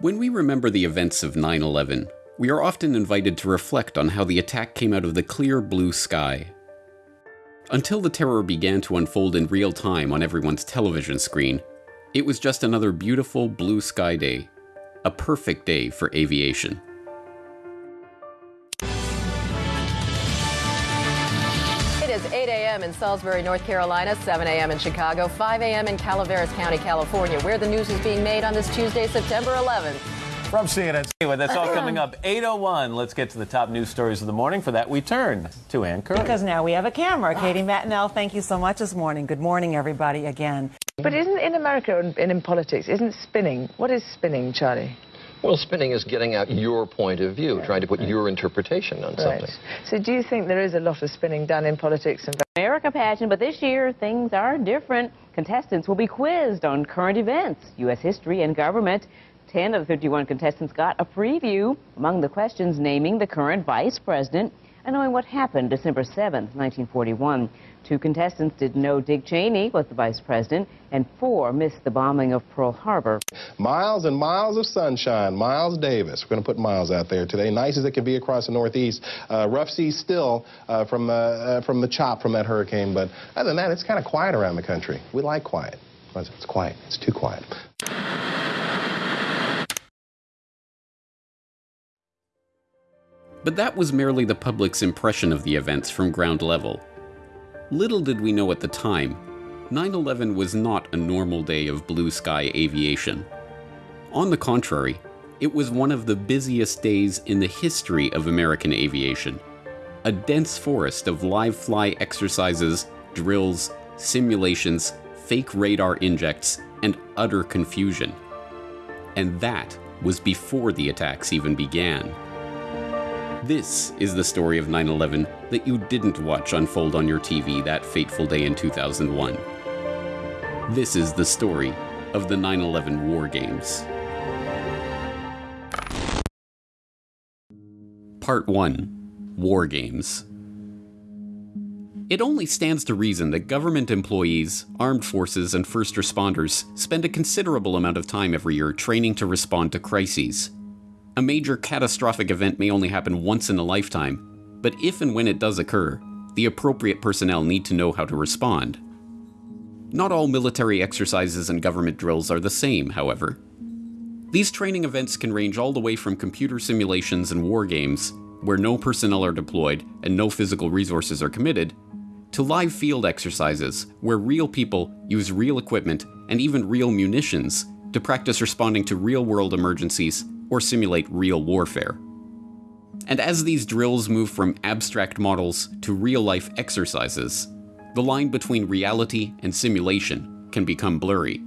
When we remember the events of 9 11, we are often invited to reflect on how the attack came out of the clear blue sky. Until the terror began to unfold in real time on everyone's television screen, it was just another beautiful blue sky day, a perfect day for aviation. a.m. in Salisbury, North Carolina, 7 a.m. in Chicago, 5 a.m. in Calaveras County, California, where the news is being made on this Tuesday, September 11th. From CNN. Anyway, that's all coming up 8.01. Let's get to the top news stories of the morning. For that, we turn to Ann Curry. Because now we have a camera. Katie Matinell, thank you so much this morning. Good morning, everybody, again. But isn't in America and in politics, isn't spinning? What is spinning, Charlie? Well, spinning is getting out your point of view, trying to put your interpretation on something. Right. So do you think there is a lot of spinning done in politics and America pageant, but this year things are different. Contestants will be quizzed on current events, U.S. history, and government. 10 of the 51 contestants got a preview. Among the questions, naming the current vice president and knowing what happened December 7, 1941. Two contestants didn't know Dick Cheney was the vice president, and four missed the bombing of Pearl Harbor. Miles and miles of sunshine. Miles Davis. We're going to put Miles out there today. Nice as it can be across the Northeast. Uh, rough seas still uh, from, uh, uh from the chop from that hurricane, but other than that, it's kind of quiet around the country. We like quiet. It's quiet. It's too quiet. But that was merely the public's impression of the events from ground level. Little did we know at the time, 9 11 was not a normal day of blue sky aviation. On the contrary, it was one of the busiest days in the history of American aviation. A dense forest of live fly exercises, drills, simulations, fake radar injects, and utter confusion. And that was before the attacks even began. This is the story of 9 11 that you didn't watch unfold on your TV that fateful day in 2001. This is the story of the 9 11 War Games. Part 1 War Games. It only stands to reason that government employees, armed forces, and first responders spend a considerable amount of time every year training to respond to crises. A major catastrophic event may only happen once in a lifetime, but if and when it does occur, the appropriate personnel need to know how to respond. Not all military exercises and government drills are the same, however. These training events can range all the way from computer simulations and war games, where no personnel are deployed and no physical resources are committed, to live field exercises, where real people use real equipment and even real munitions to practice responding to real world emergencies or simulate real warfare. And as these drills move from abstract models to real life exercises, the line between reality and simulation can become blurry.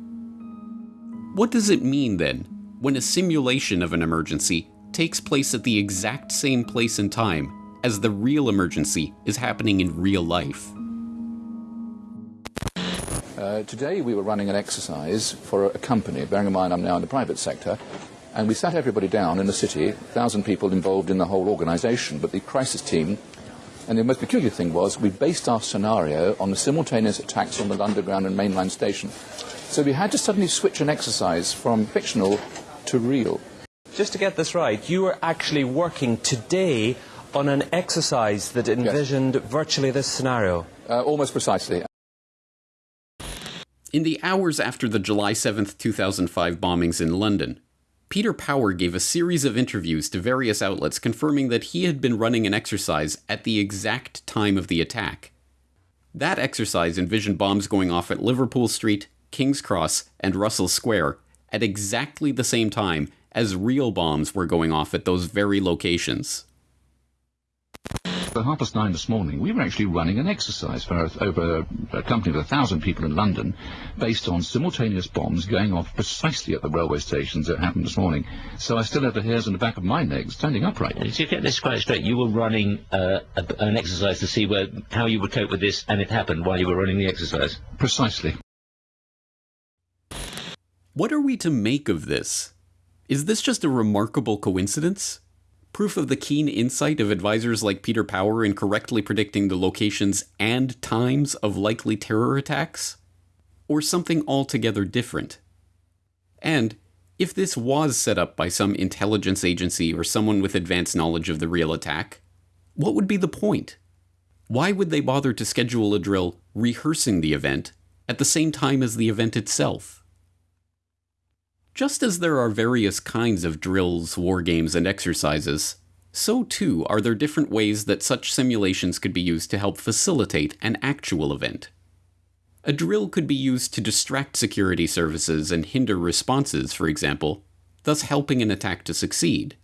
What does it mean then when a simulation of an emergency takes place at the exact same place and time as the real emergency is happening in real life? Uh, today we were running an exercise for a company, bearing in mind I'm now in the private sector, and we sat everybody down in the city, 1,000 people involved in the whole organisation, but the crisis team. And the most peculiar thing was we based our scenario on the simultaneous attacks on the Underground and mainline station. So we had to suddenly switch an exercise from fictional to real. Just to get this right, you were actually working today on an exercise that envisioned yes. virtually this scenario. Uh, almost precisely. In the hours after the July 7th, 2005 bombings in London, Peter Power gave a series of interviews to various outlets confirming that he had been running an exercise at the exact time of the attack. That exercise envisioned bombs going off at Liverpool Street, King's Cross, and Russell Square at exactly the same time as real bombs were going off at those very locations. At half past nine this morning, we were actually running an exercise for over a company of a thousand people in London, based on simultaneous bombs going off precisely at the railway stations that happened this morning. So I still have the hairs on the back of my neck standing upright. Did you get this quite straight? You were running uh, a, an exercise to see where, how you would cope with this, and it happened while you were running the exercise? Precisely. What are we to make of this? Is this just a remarkable coincidence? Proof of the keen insight of advisors like Peter Power in correctly predicting the locations and times of likely terror attacks? Or something altogether different? And If this was set up by some intelligence agency or someone with advanced knowledge of the real attack, what would be the point? Why would they bother to schedule a drill rehearsing the event at the same time as the event itself? Just as there are various kinds of drills, war games, and exercises, so too are there different ways that such simulations could be used to help facilitate an actual event. A drill could be used to distract security services and hinder responses, for example, thus helping an attack to succeed.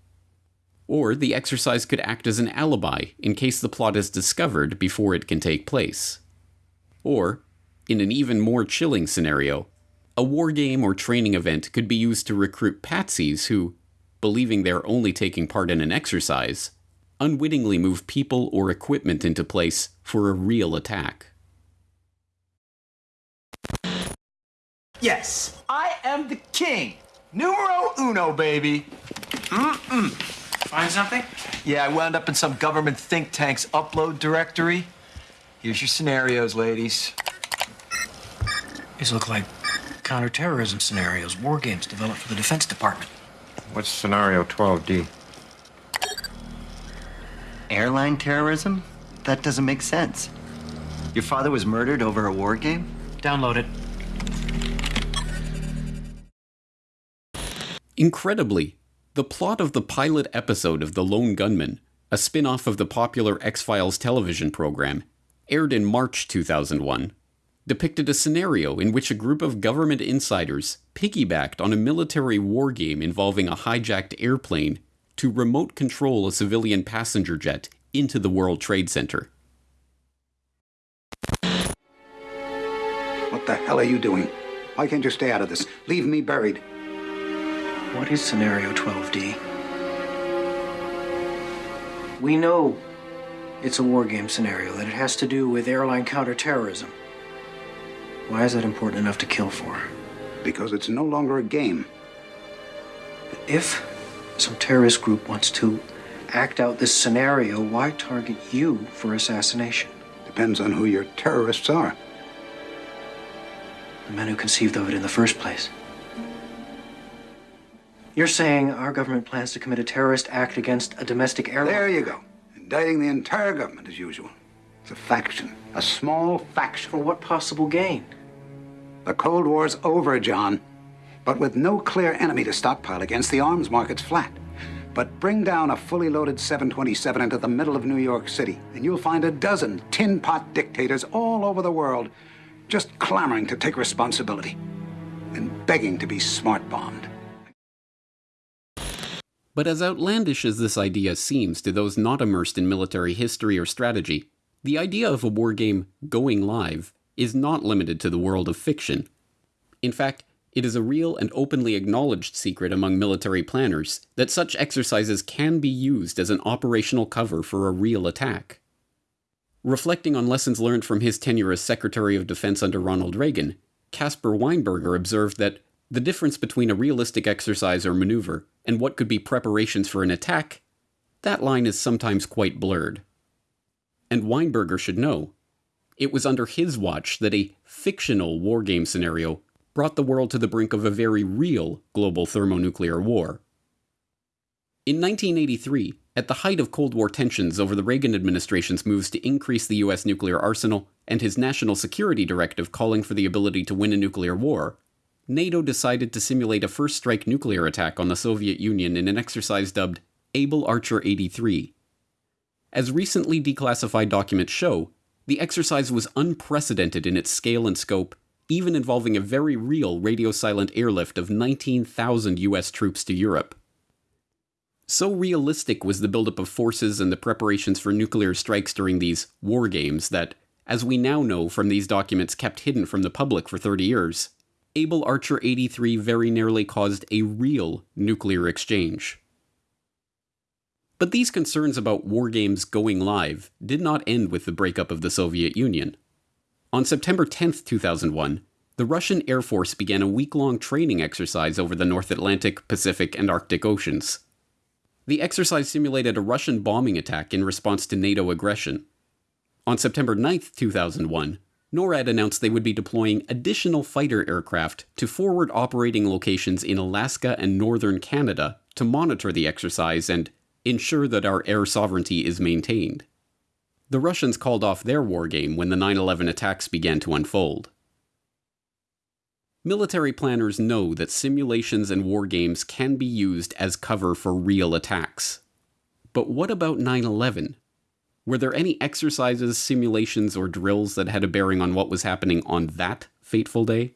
Or the exercise could act as an alibi in case the plot is discovered before it can take place. Or, in an even more chilling scenario, a war game or training event could be used to recruit patsies who, believing they're only taking part in an exercise, unwittingly move people or equipment into place for a real attack. Yes, I am the king. Numero uno, baby. Mm-mm. Find something? Yeah, I wound up in some government think tank's upload directory. Here's your scenarios, ladies. These look like counterterrorism scenarios, war games developed for the Defense Department. What's scenario 12D? Airline terrorism? That doesn't make sense. Your father was murdered over a war game? Download it. Incredibly, the plot of the pilot episode of The Lone Gunmen, a spin off of the popular X Files television program, aired in March 2001, depicted a scenario in which a group of government insiders piggybacked on a military war game involving a hijacked airplane to remote control a civilian passenger jet into the World Trade Center. What the hell are you doing? Why can't you stay out of this? Leave me buried. What is scenario 12D? We know it's a war game scenario, that it has to do with airline counterterrorism. Why is that important enough to kill for? Because it's no longer a game. But If some terrorist group wants to act out this scenario, why target you for assassination? Depends on who your terrorists are. The men who conceived of it in the first place. You're saying our government plans to commit a terrorist act against a domestic airline? There you go. Indicting the entire government as usual. It's a faction. A small faction. For what possible gain? The Cold War's over, John. But with no clear enemy to stockpile against, the arms market's flat. But bring down a fully loaded 727 into the middle of New York City, and you'll find a dozen tin pot dictators all over the world just clamoring to take responsibility and begging to be smart bombed. But as outlandish as this idea seems to those not immersed in military history or strategy, the idea of a war game going live is not limited to the world of fiction. In fact, it is a real and openly acknowledged secret among military planners that such exercises can be used as an operational cover for a real attack. Reflecting on lessons learned from his tenure as Secretary of Defense under Ronald Reagan, Caspar Weinberger observed that the difference between a realistic exercise or maneuver and what could be preparations for an attack, that line is sometimes quite blurred. And Weinberger should know. It was under his watch that a fictional war game scenario brought the world to the brink of a very real global thermonuclear war. In 1983, at the height of Cold War tensions over the Reagan administration's moves to increase the US nuclear arsenal and his national security directive calling for the ability to win a nuclear war, NATO decided to simulate a first strike nuclear attack on the Soviet Union in an exercise dubbed Able Archer 83. As recently declassified documents show, the exercise was unprecedented in its scale and scope, even involving a very real radio silent airlift of 19,000 US troops to Europe. So realistic was the buildup of forces and the preparations for nuclear strikes during these war games that, as we now know from these documents kept hidden from the public for 30 years, Able Archer 83 very nearly caused a real nuclear exchange. But these concerns about war games going live did not end with the breakup of the Soviet Union. On September 10, 2001, the Russian Air Force began a week long training exercise over the North Atlantic, Pacific, and Arctic Oceans. The exercise simulated a Russian bombing attack in response to NATO aggression. On September 9, 2001, NORAD announced they would be deploying additional fighter aircraft to forward operating locations in Alaska and northern Canada to monitor the exercise and ensure that our air sovereignty is maintained. The Russians called off their war game when the 9 11 attacks began to unfold. Military planners know that simulations and war games can be used as cover for real attacks. But what about 9 11? Were there any exercises, simulations, or drills that had a bearing on what was happening on that fateful day?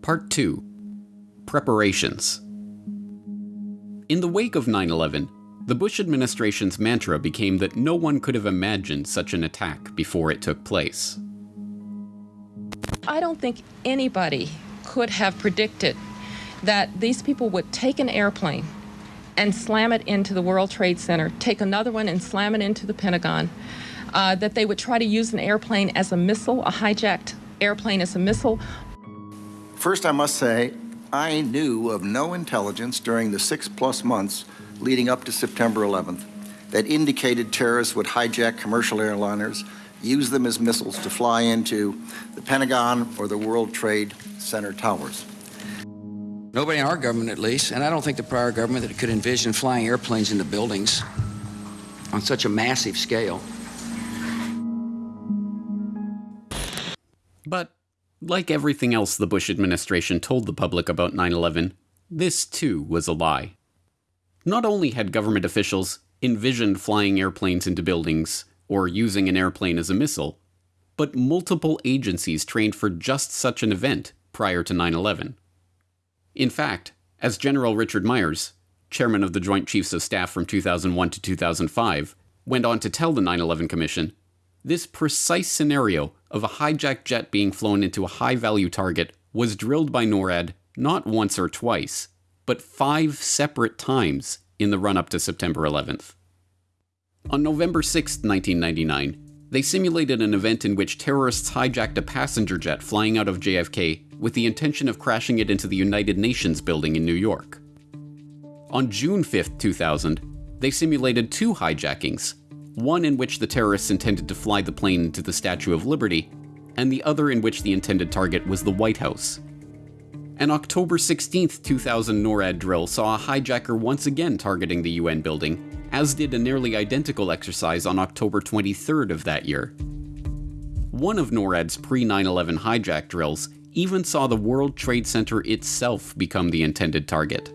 Part 2 Preparations. In the wake of 9 11, the Bush administration's mantra became that no one could have imagined such an attack before it took place. I don't think anybody could have predicted that these people would take an airplane and slam it into the World Trade Center, take another one and slam it into the Pentagon, uh, that they would try to use an airplane as a missile, a hijacked airplane as a missile. First, I must say, I knew of no intelligence during the six plus months leading up to September 11th that indicated terrorists would hijack commercial airliners, use them as missiles to fly into the Pentagon or the World Trade Center towers. Nobody in our government, at least, and I don't think the prior government that could envision flying airplanes into buildings on such a massive scale. But, like everything else the Bush administration told the public about 9 11, this too was a lie. Not only had government officials envisioned flying airplanes into buildings or using an airplane as a missile, but multiple agencies trained for just such an event prior to 9 11. In fact, as General Richard Myers, chairman of the Joint Chiefs of Staff from 2001 to 2005, went on to tell the 9 11 Commission, this precise scenario of a hijacked jet being flown into a high value target was drilled by NORAD not once or twice, but five separate times in the run up to September 11th. On November 6, 1999, they simulated an event in which terrorists hijacked a passenger jet flying out of JFK with the intention of crashing it into the United Nations building in New York. On June 5, 2000, they simulated two hijackings, one in which the terrorists intended to fly the plane into the Statue of Liberty, and the other in which the intended target was the White House. An October 16, 2000 NORAD drill saw a hijacker once again targeting the UN building, as did a nearly identical exercise on October 23rd of that year. One of NORAD's pre 9 11 hijack drills even saw the World Trade Center itself become the intended target.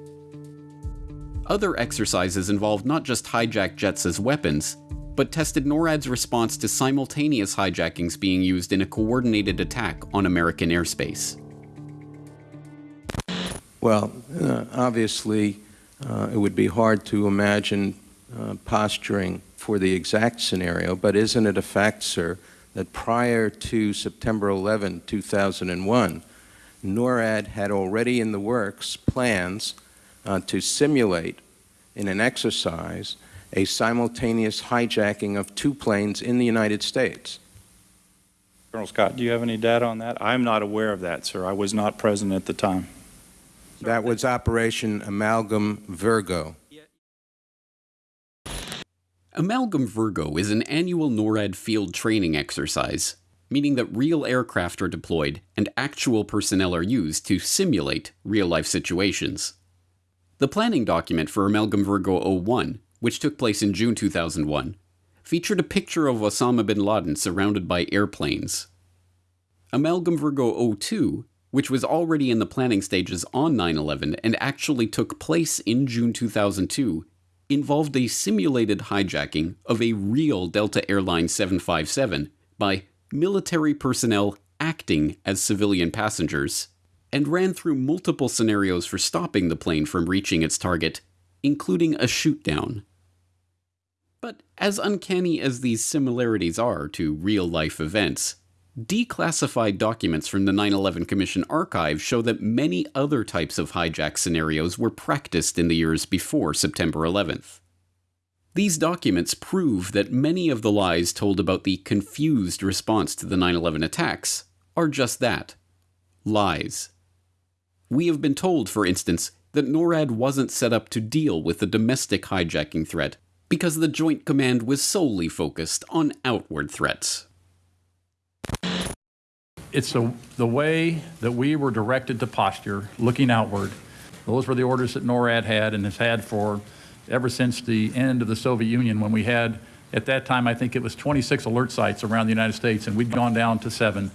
Other exercises involved not just hijacked jets as weapons, but tested NORAD's response to simultaneous hijackings being used in a coordinated attack on American airspace. Well, uh, obviously, uh, it would be hard to imagine uh, posturing for the exact scenario, but isn't it a fact, sir, that prior to September 11, 2001, NORAD had already in the works plans uh, to simulate in an exercise a simultaneous hijacking of two planes in the United States. Colonel Scott, do you have any data on that? I'm not aware of that, sir. I was not present at the time. That was Operation Amalgam Virgo. Amalgam Virgo is an annual NORAD field training exercise, meaning that real aircraft are deployed and actual personnel are used to simulate real life situations. The planning document for Amalgam Virgo 01, which took place in June 2001, featured a picture of Osama bin Laden surrounded by airplanes. Amalgam Virgo 02 which was already in the planning stages on 9 11 and actually took place in June 2002, involved a simulated hijacking of a real Delta Airline 757 by military personnel acting as civilian passengers, and ran through multiple scenarios for stopping the plane from reaching its target, including a shootdown. But as uncanny as these similarities are to real life events, Declassified documents from the 9 11 Commission archive show that many other types of hijack scenarios were practiced in the years before September 11th. These documents prove that many of the lies told about the confused response to the 9 11 attacks are just that lies. We have been told, for instance, that NORAD wasn't set up to deal with the domestic hijacking threat because the Joint Command was solely focused on outward threats. It's the, the way that we were directed to posture, looking outward. Those were the orders that NORAD had and has had for ever since the end of the Soviet Union when we had, at that time, I think it was 26 alert sites around the United States, and we'd gone down to seven.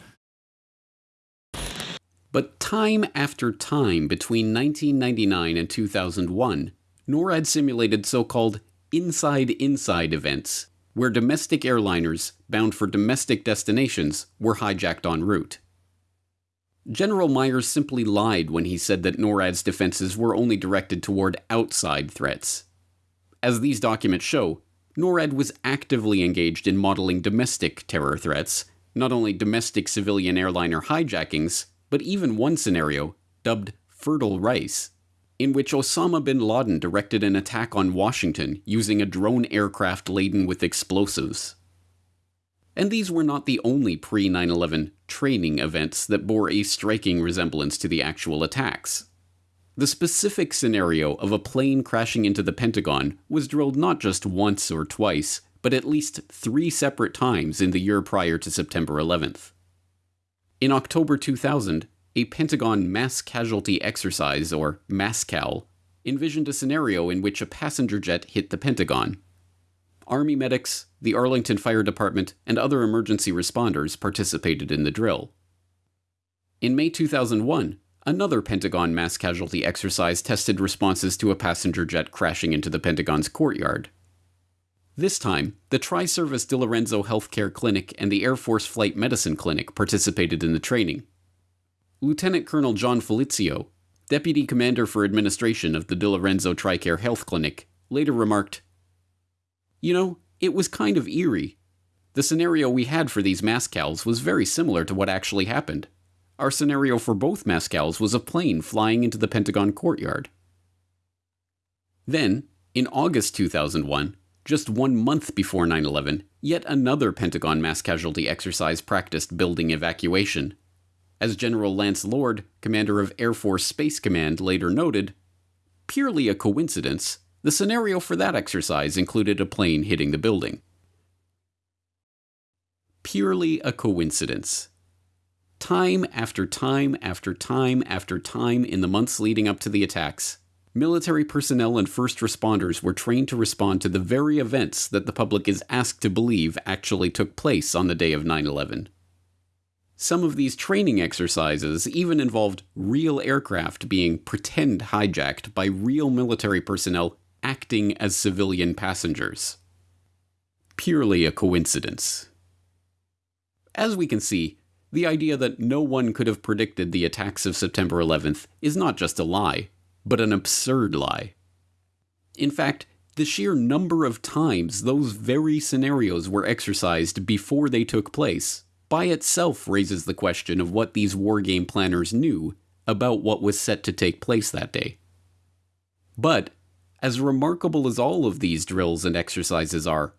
But time after time between 1999 and 2001, NORAD simulated so called inside inside events, where domestic airliners bound for domestic destinations were hijacked en route. General Myers simply lied when he said that NORAD's defenses were only directed toward outside threats. As these documents show, NORAD was actively engaged in modeling domestic terror threats, not only domestic civilian airliner hijackings, but even one scenario, dubbed Fertile Rice, in which Osama bin Laden directed an attack on Washington using a drone aircraft laden with explosives. And these were not the only pre 9 11 training events that bore a striking resemblance to the actual attacks. The specific scenario of a plane crashing into the Pentagon was drilled not just once or twice, but at least three separate times in the year prior to September 11th. In October 2000, a Pentagon mass casualty exercise, or MASCAL, envisioned a scenario in which a passenger jet hit the Pentagon. Army medics, the Arlington Fire Department, and other emergency responders participated in the drill. In May 2001, another Pentagon mass casualty exercise tested responses to a passenger jet crashing into the Pentagon's courtyard. This time, the Tri Service DiLorenzo Healthcare Clinic and the Air Force Flight Medicine Clinic participated in the training. Lieutenant Colonel John Felizio, Deputy Commander for Administration of the DiLorenzo TRICARE Health Clinic, later remarked You know, it was kind of eerie. The scenario we had for these MASCALs was very similar to what actually happened. Our scenario for both MASCALs was a plane flying into the Pentagon courtyard. Then, in August 2001, just one month before 9 11, yet another Pentagon mass casualty exercise practiced building evacuation. As General Lance Lord, commander of Air Force Space Command, later noted, purely a coincidence, the scenario for that exercise included a plane hitting the building. Purely a coincidence. Time after time after time after time in the months leading up to the attacks, military personnel and first responders were trained to respond to the very events that the public is asked to believe actually took place on the day of 9 11. Some of these training exercises even involved real aircraft being pretend hijacked by real military personnel acting as civilian passengers. Purely a coincidence. As we can see, the idea that no one could have predicted the attacks of September 11th is not just a lie, but an absurd lie. In fact, the sheer number of times those very scenarios were exercised before they took place by itself raises the question of what these wargame planners knew about what was set to take place that day. But, as remarkable as all of these drills and exercises are,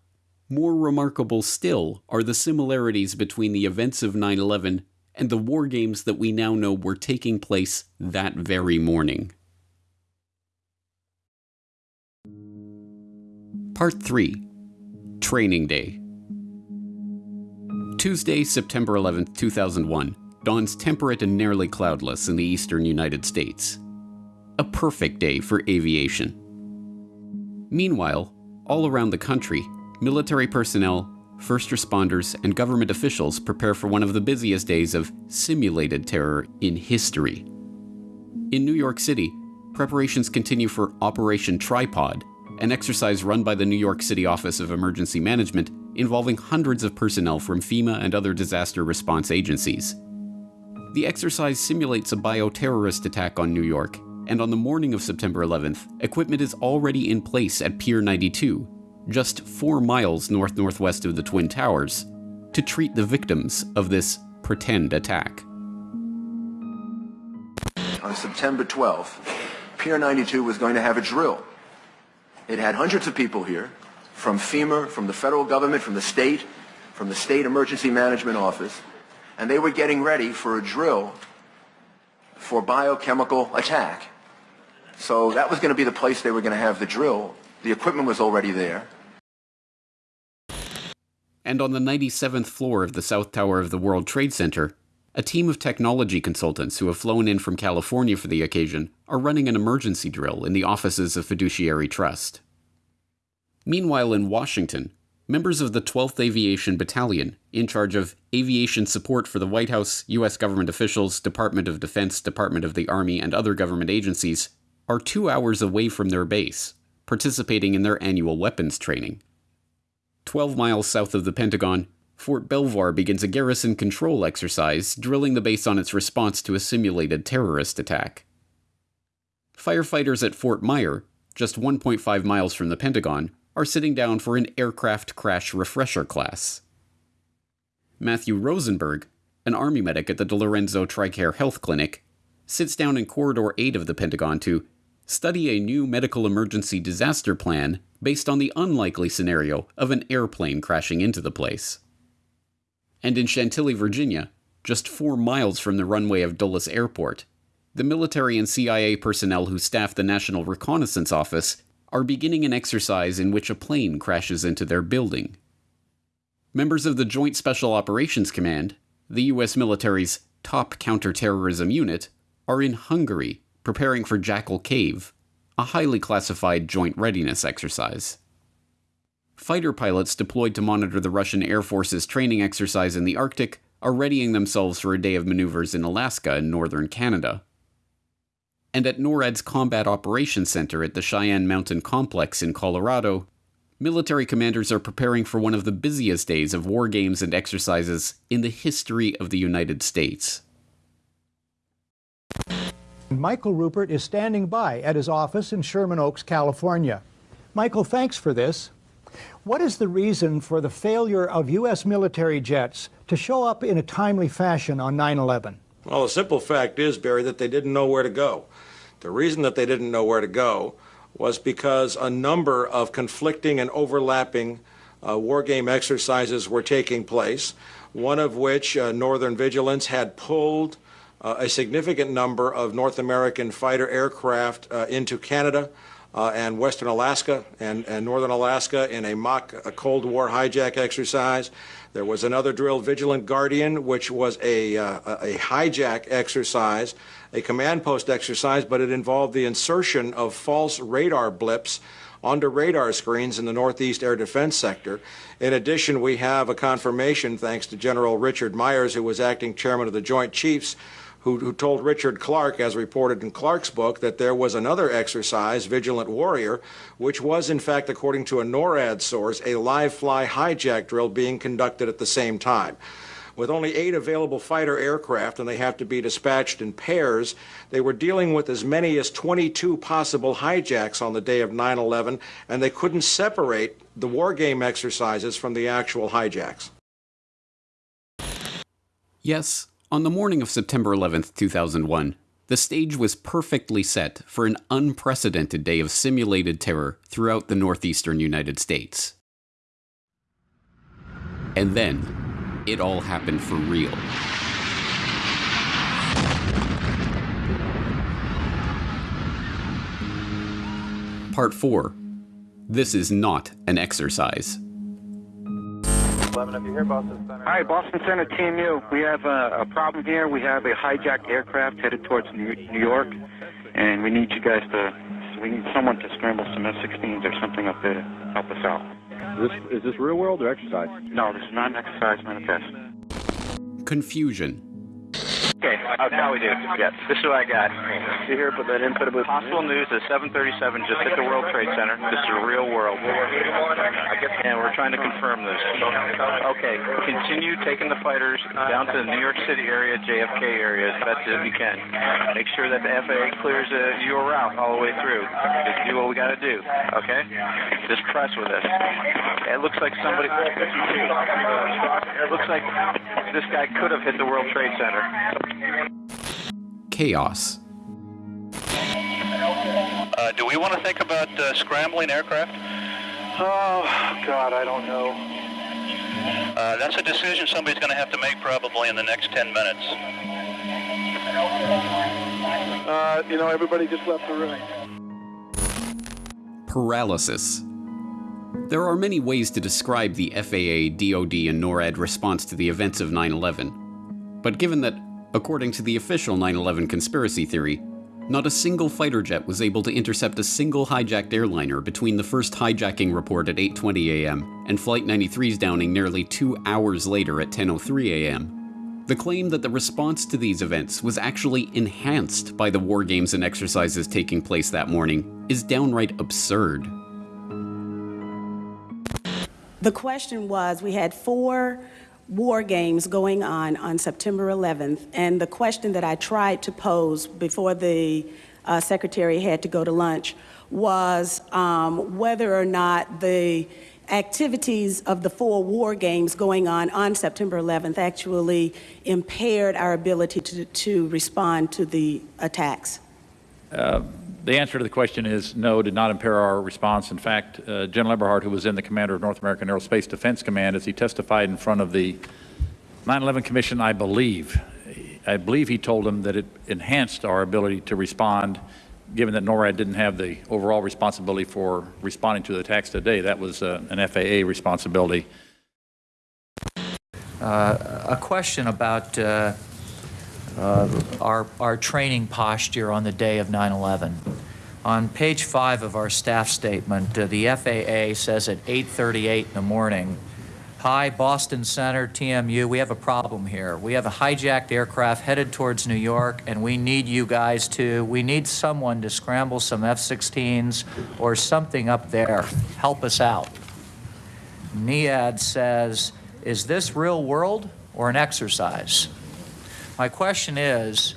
more remarkable still are the similarities between the events of 9 11 and the war games that we now know were taking place that very morning. Part 3 Training Day Tuesday, September 11, 2001, dawns temperate and nearly cloudless in the eastern United States. A perfect day for aviation. Meanwhile, all around the country, military personnel, first responders, and government officials prepare for one of the busiest days of simulated terror in history. In New York City, preparations continue for Operation Tripod, an exercise run by the New York City Office of Emergency Management involving hundreds of personnel from FEMA and other disaster response agencies. The exercise simulates a bioterrorist attack on New York, and on the morning of September 11th, equipment is already in place at Pier 92, just four miles north northwest of the Twin Towers, to treat the victims of this pretend attack. On September 12th, Pier 92 was going to have a drill. It had hundreds of people here from FEMA, from the federal government, from the state, from the state emergency management office, and they were getting ready for a drill for biochemical attack. So that was going to be the place they were going to have the drill. The equipment was already there. And on the 97th floor of the South Tower of the World Trade Center, a team of technology consultants who have flown in from California for the occasion are running an emergency drill in the offices of Fiduciary Trust. Meanwhile, in Washington, members of the 12th Aviation Battalion, in charge of aviation support for the White House, U.S. government officials, Department of Defense, Department of the Army, and other government agencies, are two hours away from their base, participating in their annual weapons training. 12 miles south of the Pentagon, Fort Belvoir begins a garrison control exercise, drilling the base on its response to a simulated terrorist attack. Firefighters at Fort Myer, just 1.5 miles from the Pentagon, are sitting down for an aircraft crash refresher class. Matthew Rosenberg, an Army medic at the DiLorenzo TRICARE Health Clinic, sits down in Corridor 8 of the Pentagon to study a new medical emergency disaster plan based on the unlikely scenario of an airplane crashing into the place. And in Chantilly, Virginia, just four miles from the runway of Dulles Airport, the military and CIA personnel who staff the National Reconnaissance Office are beginning an exercise in which a plane crashes into their building. Members of the Joint Special Operations Command, the U.S. military's top counterterrorism unit, are in Hungary preparing for Jackal Cave, a highly classified joint readiness exercise. Fighter pilots deployed to monitor the Russian Air Force's training exercise in the Arctic are readying themselves for a day of maneuvers in Alaska and northern Canada. And at NORAD's Combat Operations Center at the Cheyenne Mountain Complex in Colorado, military commanders are preparing for one of the busiest days of war games and exercises in the history of the United States. Michael Ruppert is standing by at his office in Sherman Oaks, California. Michael, thanks for this. What is the reason for the failure of U.S. military jets to show up in a timely fashion on 9 11? Well, the simple fact is, Barry, that they didn't know where to go. The reason that they didn't know where to go was because a number of conflicting and overlapping uh, war game exercises were taking place, one of which uh, Northern Vigilance had pulled uh, a significant number of North American fighter aircraft uh, into Canada uh, and Western Alaska and, and, Northern Alaska in a mock a Cold War hijack exercise. There was another drill, Vigilant Guardian, which was a, uh, a hijack exercise, a command post exercise, but it involved the insertion of false radar blips onto radar screens in the Northeast Air Defense Sector. In addition, we have a confirmation, thanks to General Richard Myers, who was acting chairman of the Joint Chiefs, who, who told Richard Clarke, as reported in Clarke's book, that there was another exercise, Vigilant Warrior, which was, in fact, according to a NORAD source, a live fly hijack drill being conducted at the same time. With only eight available fighter aircraft and they have to be dispatched in pairs, they were dealing with as many as 22 possible hijacks on the day of 9 11, and they couldn't separate the war game exercises from the actual hijacks. Yes, on the morning of September 11, 2001, the stage was perfectly set for an unprecedented day of simulated terror throughout the northeastern United States. And then, it all happened for real. Part 4 This is not an exercise. 11, if you hear Boston Center. Hi, Boston Center, TMU. We have a, a, problem here. We have a hijacked aircraft headed towards New, New York, and we need you guys to, we need someone to scramble some F-16s or something up there to help us out. Is this, is this real world or exercise? No, this is not an exercise, not a test. Confusion Okay, uh, now we do. Yes, this is what I got. You here put that input booth. Possible news at 737 just hit the World Trade Center. This is a real world. And we're trying to confirm this. Okay, continue taking the fighters down to the New York City area, JFK area as best as you can. Make sure that the FAA clears uh, your route all the way through. Just do what we got to do. Okay? Just press with us. It looks like somebody. It looks like this guy could have hit the World Trade Center. Chaos. Uh, do we want to think about uh, scrambling aircraft? Oh, God, I don't know. Uh, that's a decision somebody's going to have to make probably in the next 10 minutes. Uh, you know, everybody just left the room. Paralysis. There are many ways to describe the FAA, DoD, and NORAD response to the events of 9 11. But given that, according to the official 9 11 conspiracy theory, not a single fighter jet was able to intercept a single hijacked airliner between the first hijacking report at 8:20 a.m. and Flight 93's downing nearly 2 hours later at 10:03 a.m. The claim that the response to these events was actually enhanced by the war games and exercises taking place that morning is downright absurd. The question was we had four war games going on on September 11th, and the question that I tried to pose before the uh, secretary had to go to lunch was um, whether or not the activities of the four war games going on on September 11th actually impaired our ability to, to respond to the attacks. Uh, the answer to the question is no, did not impair our response. In fact, uh, General Eberhart, who was then the commander of North American Aerospace Defense Command, as he testified in front of the 9/11 Commission, I believe, I believe he told them that it enhanced our ability to respond, given that NORAD didn't have the overall responsibility for responding to the attacks today. That was uh, an FAA responsibility. Uh, a question about uh, our, our training posture on the day of 9-11. On page five of our staff statement, uh, the FAA says at 8.38 in the morning, Hi, Boston Center, TMU, we have a problem here. We have a hijacked aircraft headed towards New York, and we need you guys to, we need someone to scramble some F-16s or something up there. Help us out. NEAD says, is this real world or an exercise? My question is,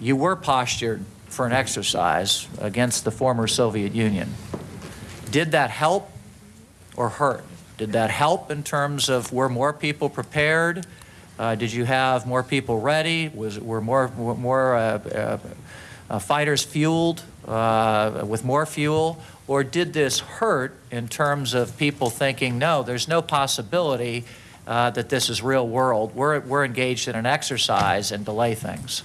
you were postured for an exercise against the former Soviet Union. Did that help or hurt? Did that help in terms of were more people prepared? Uh, did you have more people ready? Was, were more, more uh, uh, uh, fighters fueled uh, with more fuel? Or did this hurt in terms of people thinking, no, there's no possibility uh, that this is real world. We're, we're engaged in an exercise and delay things.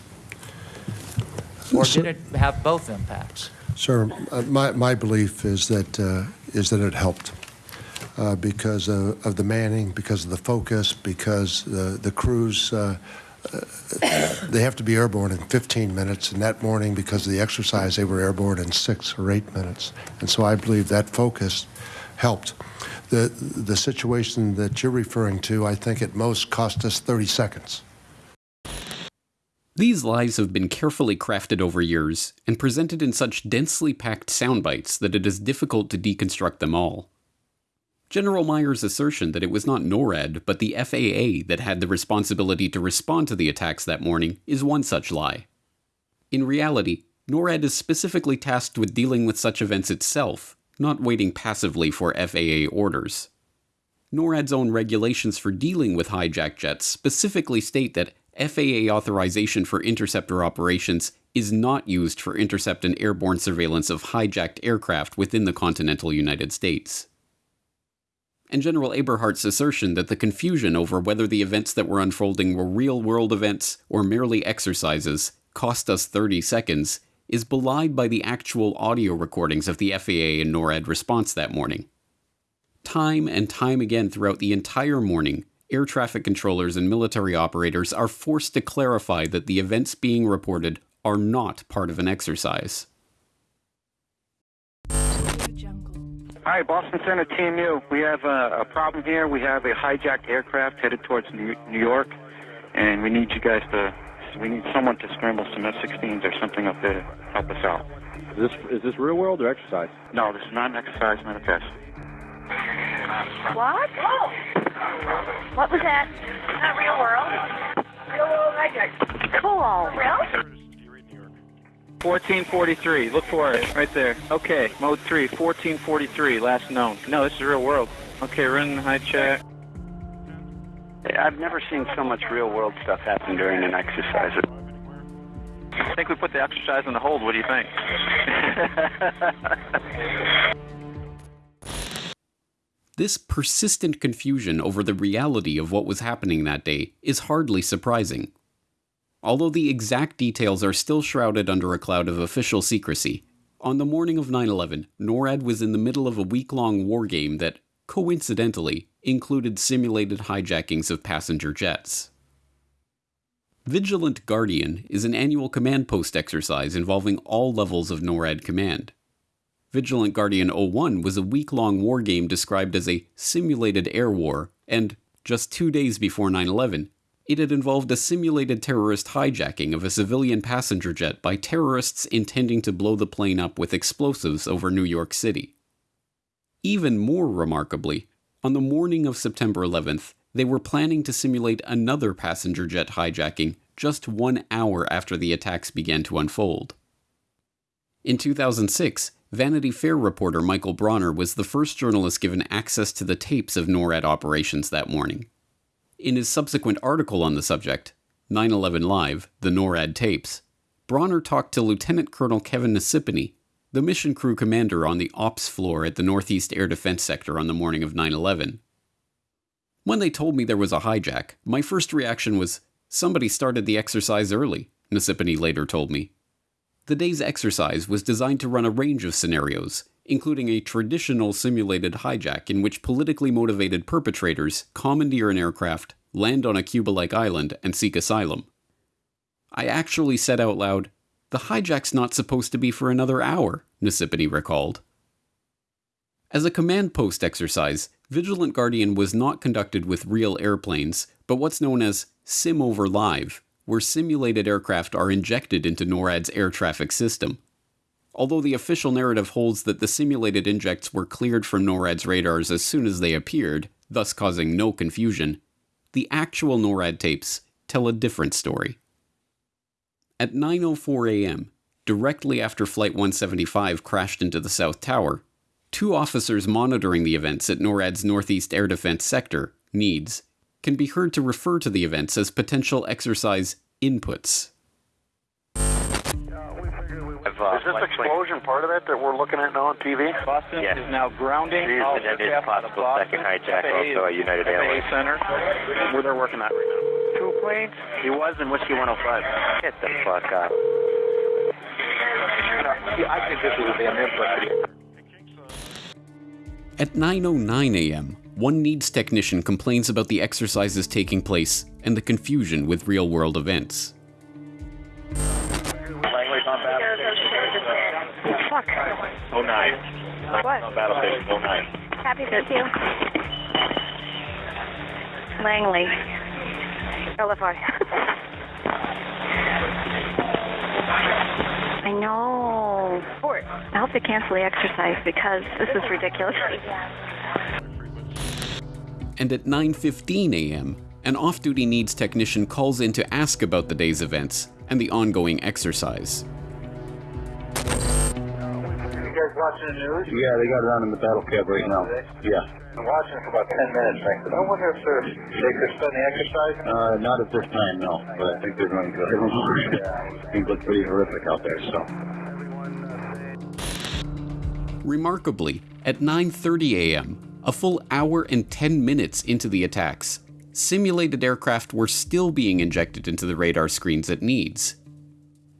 Or did it have both impacts? Sir, uh, my, my belief is that, uh, is that it helped. Uh, because of, of, the manning, because of the focus, because the, the crews, uh, uh, they have to be airborne in 15 minutes, and that morning, because of the exercise, they were airborne in six or eight minutes. And so I believe that focus helped. The, the situation that you're referring to, I think at most cost us 30 seconds. These lies have been carefully crafted over years and presented in such densely packed sound bites that it is difficult to deconstruct them all. General Myers' assertion that it was not NORAD but the FAA that had the responsibility to respond to the attacks that morning is one such lie. In reality, NORAD is specifically tasked with dealing with such events itself, not waiting passively for FAA orders. NORAD's own regulations for dealing with hijacked jets specifically state that FAA authorization for interceptor operations is not used for intercept and airborne surveillance of hijacked aircraft within the continental United States. And General Eberhart's assertion that the confusion over whether the events that were unfolding were real world events or merely exercises cost us 30 seconds is belied by the actual audio recordings of the FAA and NORAD response that morning. Time and time again throughout the entire morning, air traffic controllers and military operators are forced to clarify that the events being reported are not part of an exercise. Hi, Boston Center TMU. We have a, a, problem here. We have a hijacked aircraft headed towards New York, and we need you guys to we need someone to scramble some F-16s or something up there to help us out. Is this is this real world or exercise? No, this is not an exercise, not a test. What? What was that? Not real world. Real world hijack. Cool. Real? 1443. Look for it. Right there. Okay. Mode 3. 1443. Last known. No, this is real world. Okay, running high chat. I've never seen so much real world stuff happen during an exercise. I think we put the exercise on the hold. What do you think? this persistent confusion over the reality of what was happening that day is hardly surprising. Although the exact details are still shrouded under a cloud of official secrecy, on the morning of 9 11, NORAD was in the middle of a week long war game that, coincidentally, included simulated hijackings of passenger jets. Vigilant Guardian is an annual command post exercise involving all levels of NORAD command. Vigilant Guardian 01 was a week long war game described as a simulated air war, and just two days before 9 11, it had involved a simulated terrorist hijacking of a civilian passenger jet by terrorists intending to blow the plane up with explosives over New York City. Even more remarkably, on the morning of September 11th, they were planning to simulate another passenger jet hijacking just one hour after the attacks began to unfold. In 2006, Vanity Fair reporter Michael Bronner was the first journalist given access to the tapes of NORAD operations that morning. In his subsequent article on the subject, 9 11 Live, the NORAD tapes, Bronner talked to Lieutenant Colonel Kevin Nasypany, the mission crew commander on the ops floor at the Northeast Air Defense Sector on the morning of 9 11. When they told me there was a hijack, my first reaction was, somebody started the exercise early, Nasypany later told me. The day's exercise was designed to run a range of scenarios, including a traditional simulated hijack in which politically motivated perpetrators commandeer an aircraft, land on a Cuba like island, and seek asylum. I actually said out loud, The hijack's not supposed to be for another hour, Nasypany recalled. As a command post exercise, Vigilant Guardian was not conducted with real airplanes, but what's known as Sim over Live, where simulated aircraft are injected into NORAD's air traffic system. Although the official narrative holds that the simulated injects were cleared from NORAD's radars as soon as they appeared, thus causing no confusion, the actual NORAD tapes tell a different story. At 9:04 a.m., directly after Flight 175 crashed into the South Tower, two officers monitoring the events at NORAD's Northeast Air Defense Sector, NEADS, can be heard to refer to the events as potential exercise inputs. Is this explosion part of that that we're looking at now on TV? Boston Yes. is now grounding all and it is aircraft possible second hijack FAA also at United Airlines. Center, where they're working at right now. Two planes? He was in Whiskey 105. Get the fuck out. Yeah, I think this is a damn input. At 9:09 a.m., one NEADS technician complains about the exercises taking place and the confusion with real-world events. Langley's on battle Fuck. 09. What? On battle station 09. Happy with you. Langley. LFI. I know. Sport. I hope they cancel the exercise because this is ridiculous. And at 9:15 a.m., an off-duty NEADS technician calls in to ask about the day's events and the ongoing exercise. Watching the news? Yeah, they got it on in the battle cab right now. Yeah. I'm watching for about 10 minutes, Frank. I wonder if they're, they could spend the exercise. Uh, not at this time, no. But I think they're doing good. Things look pretty horrific out there, so. Remarkably, at 9:30 a.m., a full hour and 10 minutes into the attacks, simulated aircraft were still being injected into the radar screens at NEADS.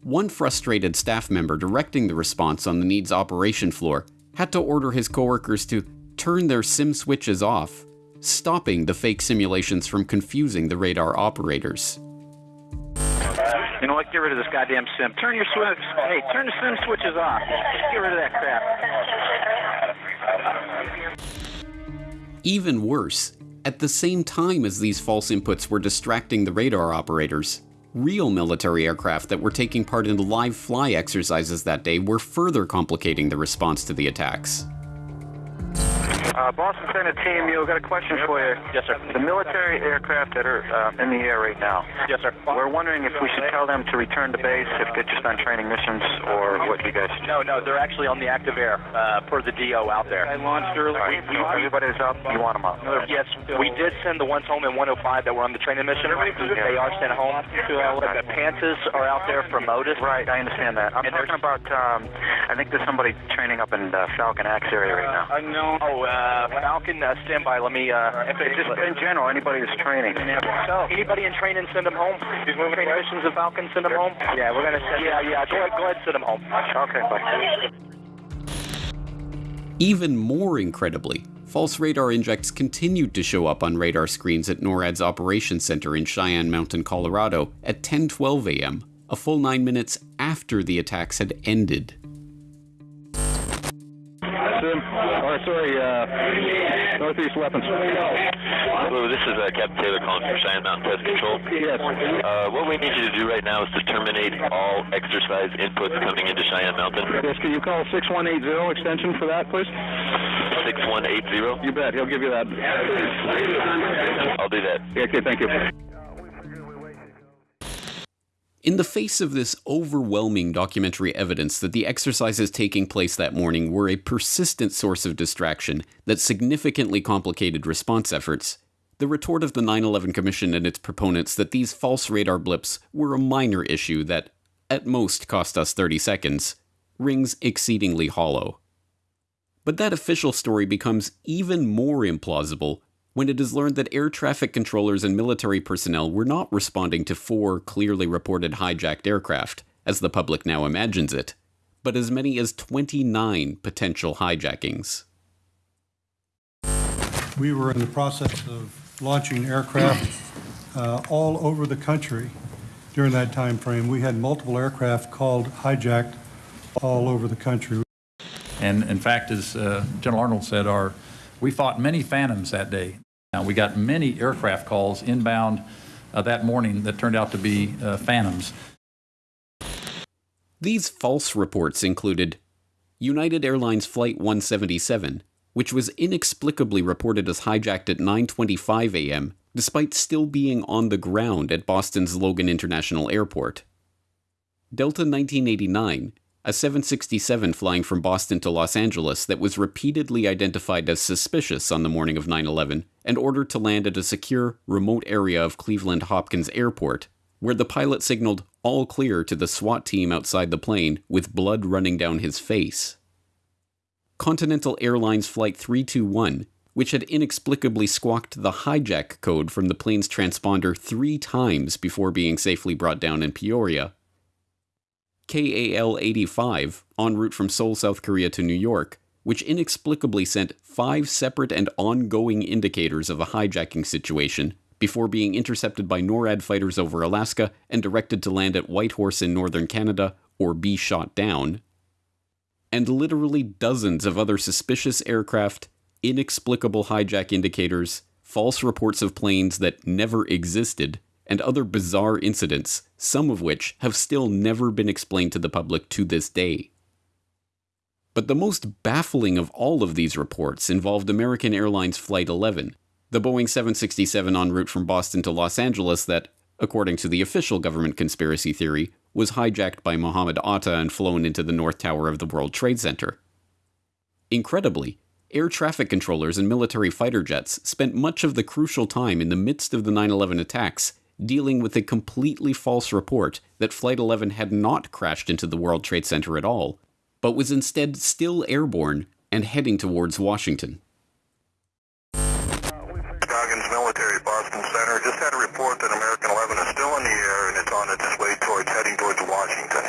One frustrated staff member directing the response on the NEADS operation floor had to order his coworkers to turn their sim switches off, stopping the fake simulations from confusing the radar operators. You know what? Get rid of this goddamn sim. Turn your switch. Hey, turn the sim switches off. Just get rid of that crap. Even worse, at the same time as these false inputs were distracting the radar operators, real military aircraft that were taking part in the live fly exercises that day were further complicating the response to the attacks. Uh, Boston Center team, you've got a question for you. Yes, sir. The military aircraft that are uh, in the air right now. Yes, sir. We're wondering if we should tell them to return to base if they're just on training missions or what you guys No, no, they're actually on the active air uh, per the DO out there. I launched early. All right, so everybody's up. You want them up? Yes, we did send the ones home in 105 that were on the training mission. They are sent home. The Panthers are out there for Modus. Right, I understand that. I'm And talking about, um, I think there's somebody training up in the Falcon Axe area right now. I know. Oh, uh, Falcon, uh, stand by. Let me. Uh, if Just in general, anybody who's training. So, anybody in training, send them home. These moving training missions of Falcon, send them home. Yeah, we're gonna send. Yeah, yeah. Go ahead, go ahead, send them home. Okay, bye. Even more incredibly, false radar injects continued to show up on radar screens at NORAD's operations center in Cheyenne Mountain, Colorado at 10:12 a.m., a full 9 minutes after the attacks had ended. Sim, or sorry, uh, Northeast Weapons. Hello, this is uh, Captain Taylor calling from Cheyenne Mountain Test Control. Yes. Uh, what we need you to do right now is to terminate all exercise inputs coming into Cheyenne Mountain. Yes, can you call 6180 extension for that, please? 6180? You bet, he'll give you that. I'll do that. Okay, thank you. In the face of this overwhelming documentary evidence that the exercises taking place that morning were a persistent source of distraction that significantly complicated response efforts, the retort of the 9 11 Commission and its proponents that these false radar blips were a minor issue that, at most, cost us 30 seconds, rings exceedingly hollow. But that official story becomes even more implausible when it is learned that air traffic controllers and military personnel were not responding to four clearly reported hijacked aircraft, as the public now imagines it, but as many as 29 potential hijackings. We were in the process of launching aircraft uh, all over the country during that time frame. We had multiple aircraft called hijacked all over the country. And in fact, as uh, General Arnold said, our, we fought many phantoms that day. Now, we got many aircraft calls inbound uh, that morning that turned out to be uh, phantoms. These false reports included United Airlines Flight 177, which was inexplicably reported as hijacked at 9:25 a.m. despite still being on the ground at Boston's Logan International Airport. Delta 1989, a 767 flying from Boston to Los Angeles that was repeatedly identified as suspicious on the morning of 9 11 and ordered to land at a secure, remote area of Cleveland Hopkins Airport, where the pilot signaled all clear to the SWAT team outside the plane with blood running down his face. Continental Airlines Flight 321, which had inexplicably squawked the hijack code from the plane's transponder three times before being safely brought down in Peoria, KAL 85, en route from Seoul, South Korea to New York, which inexplicably sent five separate and ongoing indicators of a hijacking situation before being intercepted by NORAD fighters over Alaska and directed to land at Whitehorse in northern Canada or be shot down. And literally dozens of other suspicious aircraft, inexplicable hijack indicators, false reports of planes that never existed, and other bizarre incidents, some of which have still never been explained to the public to this day. But the most baffling of all of these reports involved American Airlines Flight 11, the Boeing 767 en route from Boston to Los Angeles that, according to the official government conspiracy theory, was hijacked by Mohammed Atta and flown into the North Tower of the World Trade Center. Incredibly, air traffic controllers and military fighter jets spent much of the crucial time in the midst of the 9 11 attacks dealing with a completely false report that Flight 11 had not crashed into the World Trade Center at all, but was instead still airborne and heading towards Washington. Scoggins Military, Boston Center. Just had a report that American 11 is still in the air and it's on its way towards, heading towards Washington.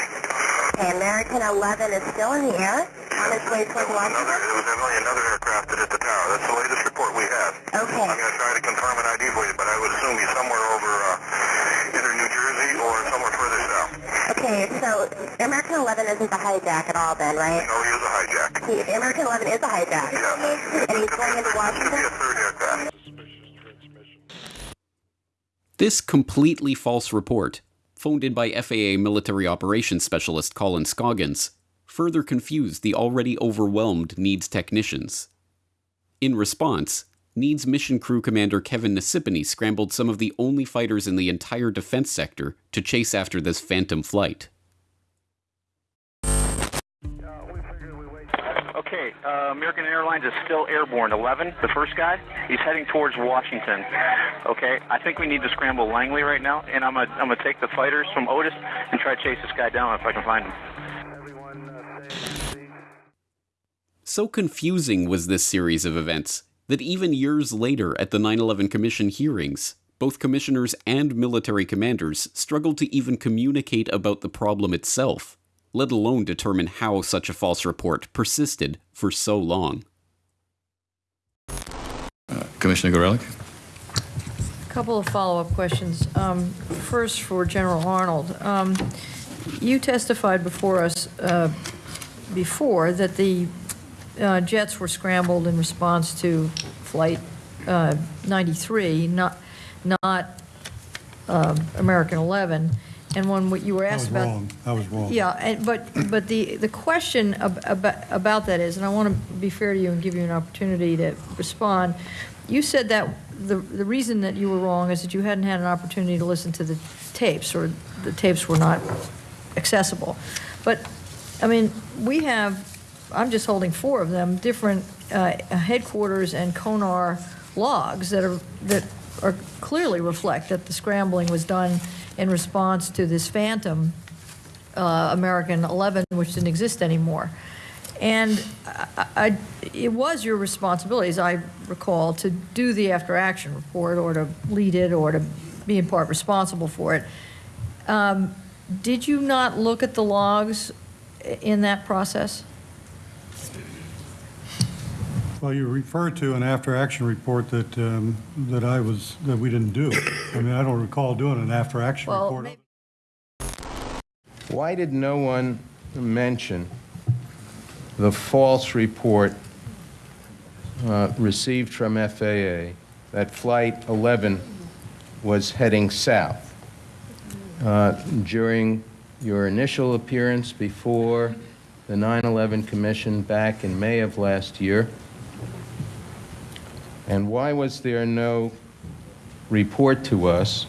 Okay, American 11 is still in the air on its way towards Washington? Another, there was only another aircraft that hit the tower. That's the latest report we have. Okay. I'm going to try to confirm an ID for you, but I would assume he's somewhere over uh, either New Jersey or somewhere further south. Okay, so American 11 isn't the hijack at all then, right? No, he is a hijack. He, American 11 is a hijack. Yes. And he's going into Washington? Could be a third aircraft. This completely false report, phoned in by FAA military operations specialist Colin Scoggins, further confused the already overwhelmed NEADS technicians. In response, NEADS mission crew commander Kevin Nasypany scrambled some of the only fighters in the entire defense sector to chase after this phantom flight. Okay, uh, American Airlines is still airborne. 11, the first guy, he's heading towards Washington. Okay, I think we need to scramble Langley right now, and I'm gonna I'm gonna take the fighters from Otis and try to chase this guy down if I can find him. So confusing was this series of events that even years later at the 9 11 Commission hearings, both commissioners and military commanders struggled to even communicate about the problem itself, let alone determine how such a false report persisted for so long. Commissioner Gorelick? A couple of follow-up questions. Um, First, for General Arnold. Um, You testified before us uh, before that the uh, jets were scrambled in response to Flight uh, 93, not, not um, American 11. And one what you were asked about... wrong. I was wrong. Yeah, and, but, but the, the question ab- about, about that is, and I want to be fair to you and give you an opportunity to respond, you said that the, the reason that you were wrong is that you hadn't had an opportunity to listen to the tapes, or the tapes were not accessible. But, I mean, we have, I'm just holding four of them, different uh, headquarters and CONR logs that are, that are clearly reflect that the scrambling was done in response to this phantom uh, American 11, which didn't exist anymore. And I, I, it was your responsibility, as I recall, to do the after-action report or to lead it or to be in part responsible for it. Um, did you not look at the logs in that process? Well, you referred to an after-action report that, um, that I was, that we didn't do. I mean, I don't recall doing an after-action Well, report. maybe- Why did no one mention the false report uh, received from FAA that Flight 11 was heading south? Uh, During your initial appearance before the 9/11 Commission back in May of last year? And why was there no report to us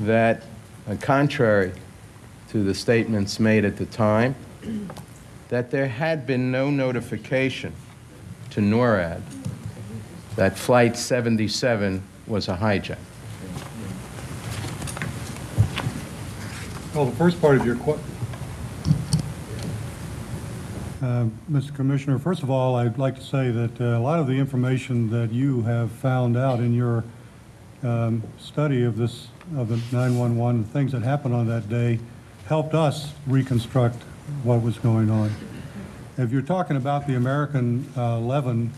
that, uh, contrary to the statements made at the time, that there had been no notification to NORAD that Flight 77 was a hijack? Well, the first part of your question, Mr. Commissioner, first of all, I'd like to say that uh, a lot of the information that you have found out in your um, study of this, of the 911, things that happened on that day, helped us reconstruct what was going on. If you're talking about the American uh, 11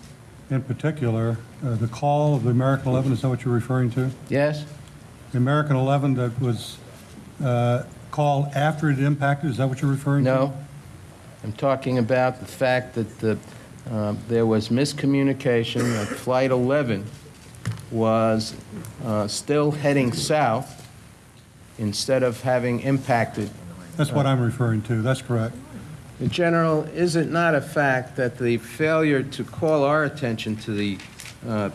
in particular, uh, the call of the American 11, is that what you're referring to? Yes? The American 11 that was uh, called after it impacted, is that what you're referring to? No. I'm talking about the fact that the, uh, there was miscommunication, that Flight 11 was uh, still heading south instead of having impacted. That's what I'm referring to, that's correct. General, is it not a fact that the failure to call our attention to the uh,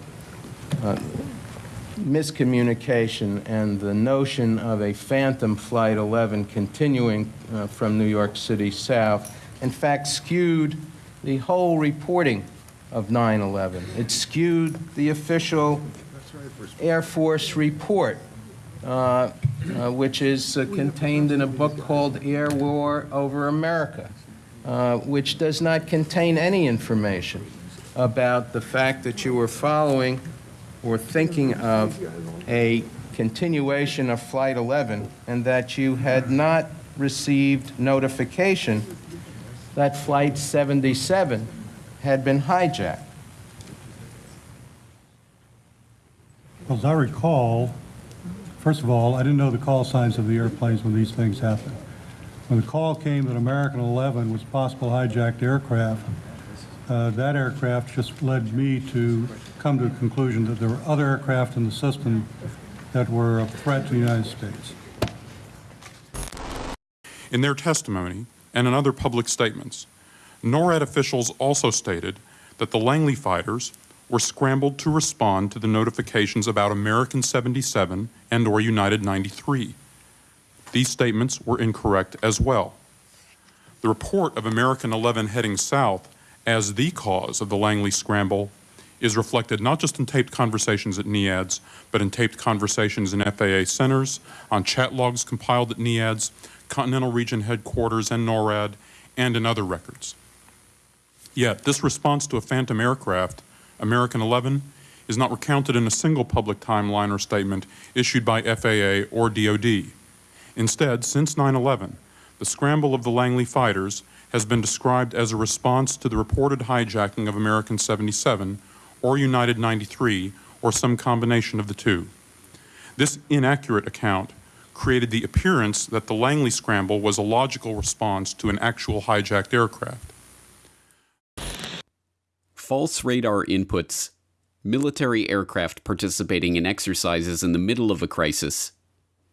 uh, miscommunication and the notion of a phantom Flight 11 continuing uh, from New York City south, in fact, skewed the whole reporting of 9/11. It skewed the official Air Force report, uh, uh, which is uh, contained in a book called Air War Over America, uh, which does not contain any information about the fact that you were following or thinking of a continuation of Flight 11 and that you had not received notification that Flight 77 had been hijacked. As I recall, first of all, I didn't know the call signs of the airplanes when these things happened. When the call came that American 11 was possible hijacked aircraft, uh, that aircraft just led me to come to the conclusion that there were other aircraft in the system that were a threat to the United States. In their testimony and in other public statements, NORAD officials also stated that the Langley fighters were scrambled to respond to the notifications about American 77 and or United 93. These statements were incorrect as well. The report of American 11 heading south as the cause of the Langley scramble is reflected not just in taped conversations at NEADS, but in taped conversations in FAA centers, on chat logs compiled at NEADS, Continental Region headquarters, and NORAD, and in other records. Yet, this response to a phantom aircraft, American 11, is not recounted in a single public timeline or statement issued by FAA or DoD. Instead, since 9 11, the scramble of the Langley fighters has been described as a response to the reported hijacking of American 77 or United 93, or some combination of the two. This inaccurate account created the appearance that the Langley scramble was a logical response to an actual hijacked aircraft. False radar inputs, military aircraft participating in exercises in the middle of a crisis,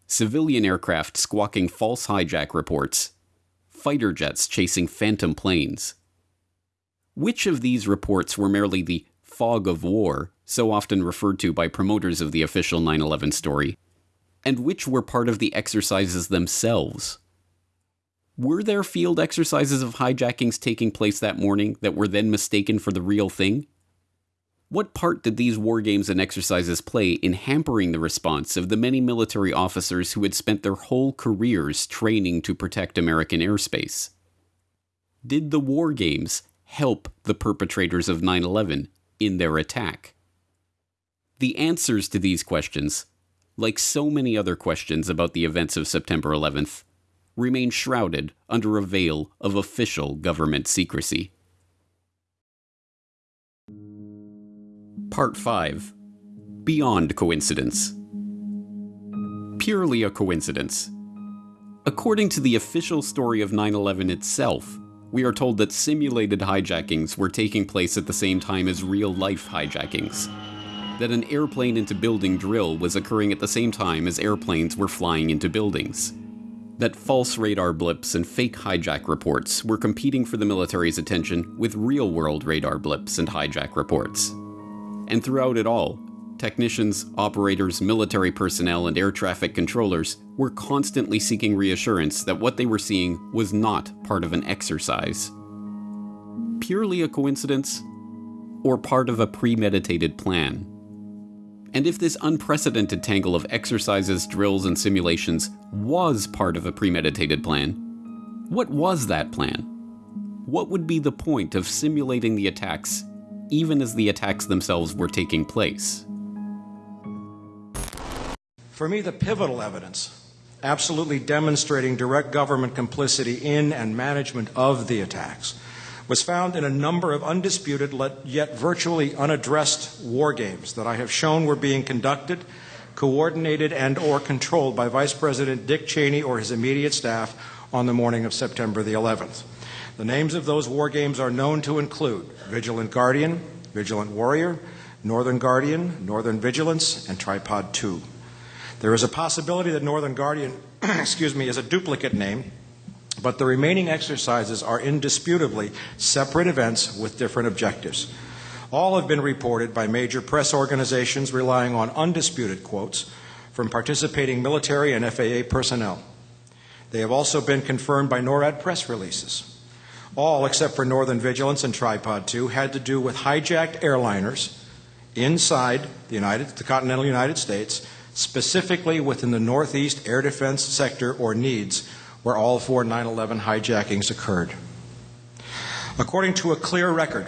civilian aircraft squawking false hijack reports, fighter jets chasing phantom planes. Which of these reports were merely the fog of war, so often referred to by promoters of the official 9 11 story, and which were part of the exercises themselves? Were there field exercises of hijackings taking place that morning that were then mistaken for the real thing? What part did these war games and exercises play in hampering the response of the many military officers who had spent their whole careers training to protect American airspace? Did the war games help the perpetrators of 9 11 in their attack? The answers to these questions, like so many other questions about the events of September 11th, remain shrouded under a veil of official government secrecy. Part 5 Beyond Coincidence. Purely a coincidence. According to the official story of 9 11 itself, we are told that simulated hijackings were taking place at the same time as real life hijackings. That an airplane into building drill was occurring at the same time as airplanes were flying into buildings. That false radar blips and fake hijack reports were competing for the military's attention with real world radar blips and hijack reports. And throughout it all, technicians, operators, military personnel, and air traffic controllers were constantly seeking reassurance that what they were seeing was not part of an exercise. Purely a coincidence? Or part of a premeditated plan? And if this unprecedented tangle of exercises, drills, and simulations was part of a premeditated plan, what was that plan? What would be the point of simulating the attacks even as the attacks themselves were taking place? For me, the pivotal evidence, absolutely demonstrating direct government complicity in and management of the attacks, was found in a number of undisputed yet virtually unaddressed war games that I have shown were being conducted, coordinated, and or controlled by Vice President Dick Cheney or his immediate staff on the morning of September the 11th. The names of those war games are known to include Vigilant Guardian, Vigilant Warrior, Northern Guardian, Northern Vigilance, and Tripod 2. There is a possibility that Northern Guardian, excuse me, is a duplicate name, but the remaining exercises are indisputably separate events with different objectives. All have been reported by major press organizations relying on undisputed quotes from participating military and FAA personnel. They have also been confirmed by NORAD press releases. All, except for Northern Vigilance and Tripod 2, had to do with hijacked airliners inside the, United, the continental United States, specifically within the Northeast Air Defense Sector or NEADS, where all four 9 11 hijackings occurred. According to a clear record,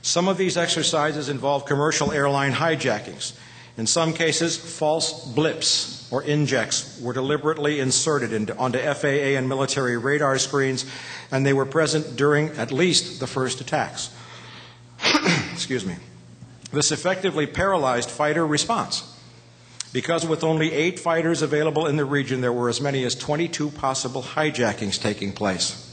some of these exercises involve commercial airline hijackings. In some cases, false blips or injects were deliberately inserted into, onto FAA and military radar screens, and they were present during at least the first attacks. Excuse me. This effectively paralyzed fighter response. Because with only eight fighters available in the region, there were as many as 22 possible hijackings taking place.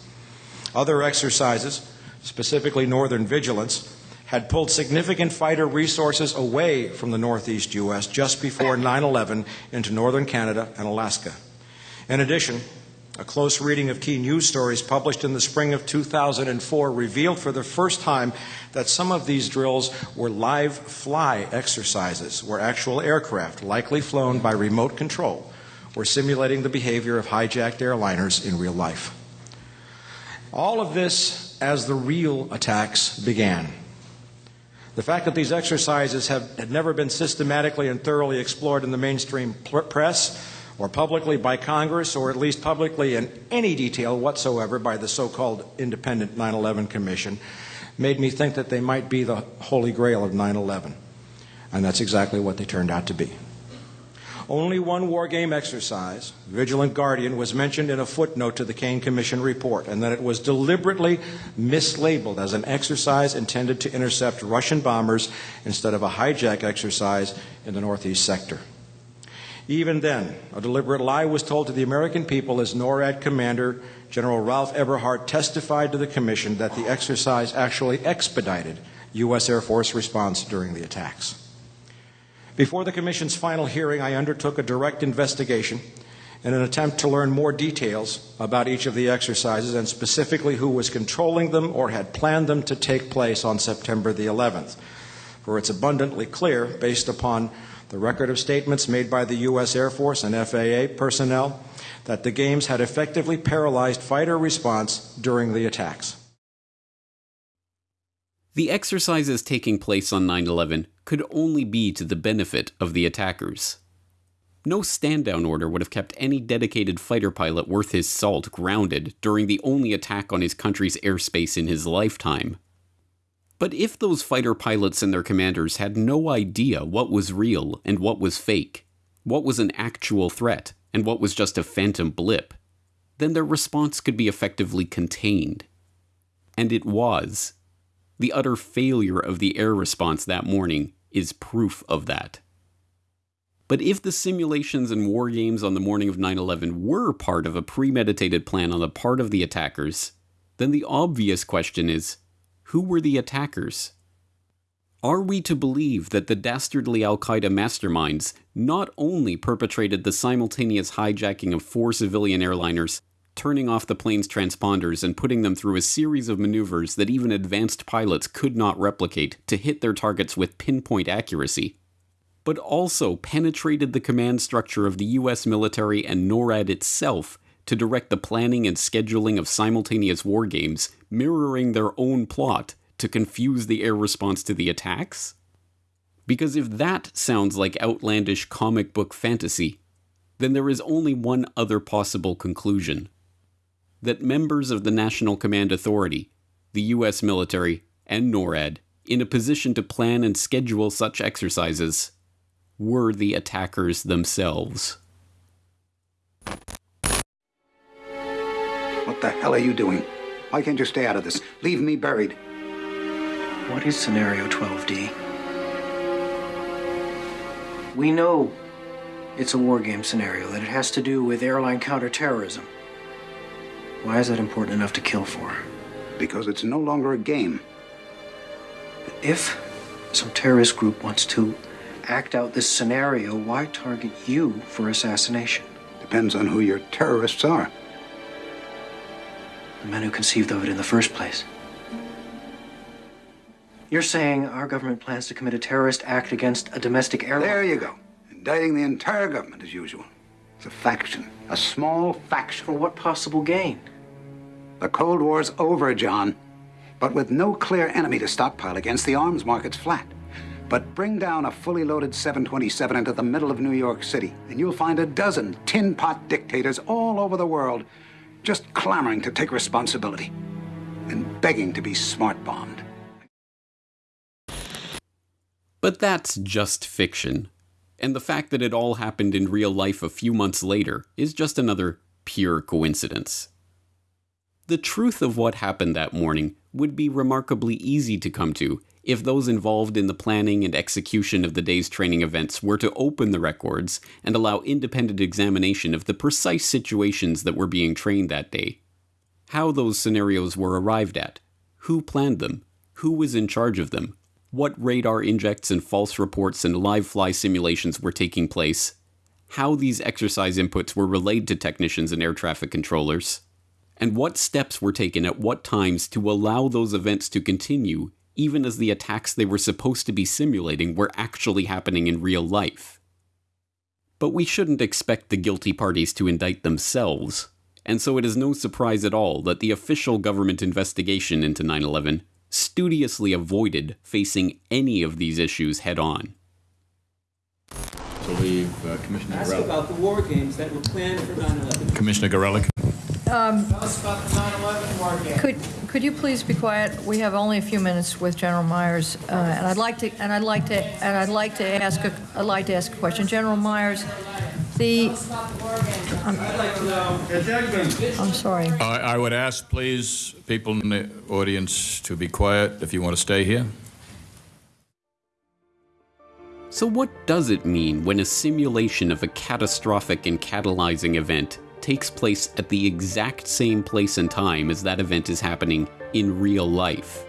Other exercises, specifically Northern Vigilance, had pulled significant fighter resources away from the northeast U.S. just before 9 11 into northern Canada and Alaska. In addition, a close reading of key news stories published in the spring of 2004 revealed for the first time that some of these drills were live fly exercises, where actual aircraft, likely flown by remote control, were simulating the behavior of hijacked airliners in real life. All of this as the real attacks began. The fact that these exercises have, had never been systematically and thoroughly explored in the mainstream press or publicly by Congress, or at least publicly in any detail whatsoever by the so called Independent 9 11 Commission, made me think that they might be the holy grail of 9 11. And that's exactly what they turned out to be. Only one war game exercise, Vigilant Guardian, was mentioned in a footnote to the Kean Commission report, and that it was deliberately mislabeled as an exercise intended to intercept Russian bombers instead of a hijack exercise in the Northeast sector. Even then, a deliberate lie was told to the American people as NORAD Commander General Ralph Eberhart testified to the Commission that the exercise actually expedited U.S. Air Force response during the attacks. Before the Commission's final hearing, I undertook a direct investigation in an attempt to learn more details about each of the exercises and specifically who was controlling them or had planned them to take place on September the 11th. For it's abundantly clear, based upon the record of statements made by the U.S. Air Force and FAA personnel, that the games had effectively paralyzed fighter response during the attacks. The exercises taking place on 9 11 could only be to the benefit of the attackers. No stand down order would have kept any dedicated fighter pilot worth his salt grounded during the only attack on his country's airspace in his lifetime. But if those fighter pilots and their commanders had no idea what was real and what was fake, what was an actual threat and what was just a phantom blip, then their response could be effectively contained. And it was. The utter failure of the air response that morning is proof of that. But if the simulations and war games on the morning of 9 11 were part of a premeditated plan on the part of the attackers, then the obvious question is who were the attackers? Are we to believe that the dastardly Al Qaeda masterminds not only perpetrated the simultaneous hijacking of four civilian airliners turning off the plane's transponders and putting them through a series of maneuvers that even advanced pilots could not replicate to hit their targets with pinpoint accuracy, but also penetrated the command structure of the US military and NORAD itself to direct the planning and scheduling of simultaneous war games, mirroring their own plot to confuse the air response to the attacks? Because if that sounds like outlandish comic book fantasy, then there is only one other possible conclusion that members of the National Command Authority, the U.S. military, and NORAD, in a position to plan and schedule such exercises, were the attackers themselves. What the hell are you doing? Why can't you stay out of this? Leave me buried. What is Scenario 12D? We know it's a war game scenario, that it has to do with airline counterterrorism. Why is that important enough to kill for? Because it's no longer a game. But if some terrorist group wants to act out this scenario, why target you for assassination? Depends on who your terrorists are. The men who conceived of it in the first place. You're saying our government plans to commit a terrorist act against a domestic airline? There you go. Indicting the entire government as usual. It's a faction. A small faction. For what possible gain? The Cold War's over, John. But with no clear enemy to stockpile against, the arms market's flat. But bring down a fully loaded 727 into the middle of New York City, and you'll find a dozen tin pot dictators all over the world just clamoring to take responsibility and begging to be smart bombed. But that's just fiction. And the fact that it all happened in real life a few months later is just another pure coincidence. The truth of what happened that morning would be remarkably easy to come to if those involved in the planning and execution of the day's training events were to open the records and allow independent examination of the precise situations that were being trained that day. How those scenarios were arrived at, who planned them, who was in charge of them, what radar injects and false reports and live fly simulations were taking place, how these exercise inputs were relayed to technicians and air traffic controllers, and what steps were taken at what times to allow those events to continue even as the attacks they were supposed to be simulating were actually happening in real life. But we shouldn't expect the guilty parties to indict themselves, and so it is no surprise at all that the official government investigation into 9 11 studiously avoided facing any of these issues head on. So leave uh, Commissioner Ask Gorelick. about the war games that were planned for 9/11. Commissioner Gorelick. Um, Tell us about the 9/11 war games. Could, could you please be quiet? We have only a few minutes with General Myers, uh, and I'd like to, and I'd like to, and I'd like to ask, a, I'd like to ask a question. General Myers, the, I'm, I'm sorry. I, I would ask, please, people in the audience to be quiet if you want to stay here. So, what does it mean when a simulation of a catastrophic and catalyzing event takes place at the exact same place and time as that event is happening in real life?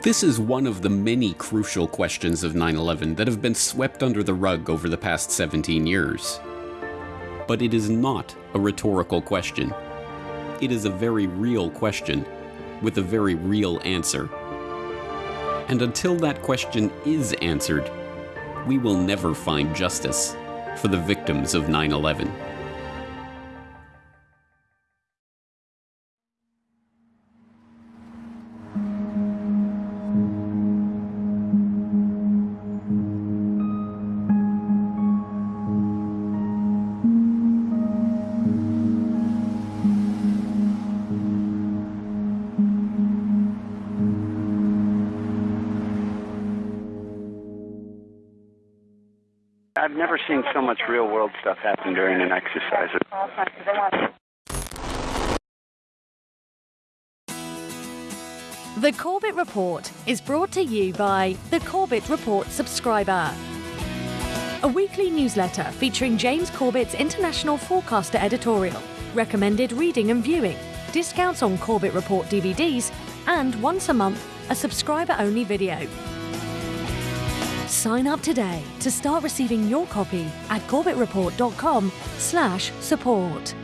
This is one of the many crucial questions of 9 11 that have been swept under the rug over the past 17 years. But it is not a rhetorical question. It is a very real question with a very real answer. And until that question is answered, we will never find justice for the victims of 9 11. Seen so much real world stuff happen during an exercise. The Corbett Report is brought to you by the Corbett Report subscriber. A weekly newsletter featuring James Corbett's international forecaster editorial, recommended reading and viewing, discounts on Corbett Report DVDs, and once a month, a subscriber only video. Sign up today to start receiving your copy at corbettreport.com/support.